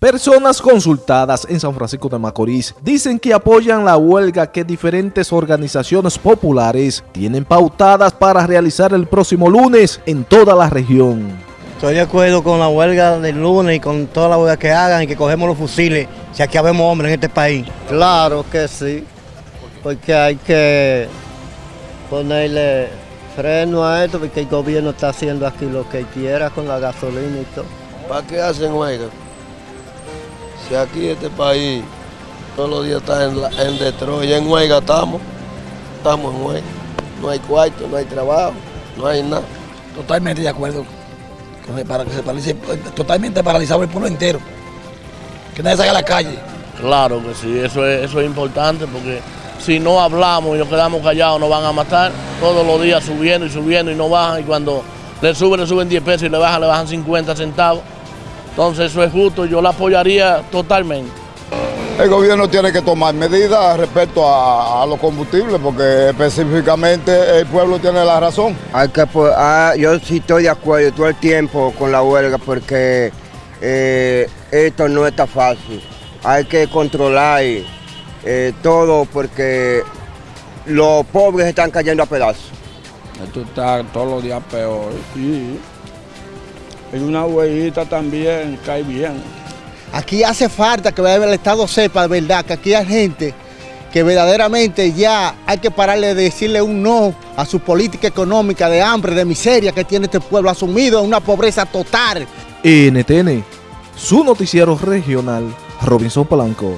Personas consultadas en San Francisco de Macorís dicen que apoyan la huelga que diferentes organizaciones populares tienen pautadas para realizar el próximo lunes en toda la región. Estoy de acuerdo con la huelga del lunes y con toda la huelga que hagan y que cogemos los fusiles, si aquí habemos hombres en este país. Claro que sí, porque hay que ponerle freno a esto, porque el gobierno está haciendo aquí lo que quiera con la gasolina y todo. ¿Para qué hacen huelga? Si aquí este país todos los días está en, la, en Detroit, en huelga estamos, estamos en huelga. No hay cuarto, no hay trabajo, no hay nada. Totalmente de acuerdo. Para que se paralice, totalmente paralizado el pueblo entero. Que nadie salga a la calle. Claro que sí, eso es, eso es importante porque si no hablamos y nos quedamos callados nos van a matar todos los días subiendo y subiendo y no bajan y cuando le suben, le suben 10 pesos y le bajan, le bajan 50 centavos. Entonces eso es justo, yo la apoyaría totalmente. El gobierno tiene que tomar medidas respecto a, a los combustibles porque específicamente el pueblo tiene la razón. Hay que, ah, yo sí estoy de acuerdo todo el tiempo con la huelga porque eh, esto no está fácil. Hay que controlar eh, todo porque los pobres están cayendo a pedazos. Esto está todos los días peor. Sí. Y una huellita también cae bien. Aquí hace falta que el Estado sepa de verdad que aquí hay gente que verdaderamente ya hay que pararle de decirle un no a su política económica de hambre, de miseria que tiene este pueblo asumido en una pobreza total. NTN, su noticiero regional, Robinson Polanco.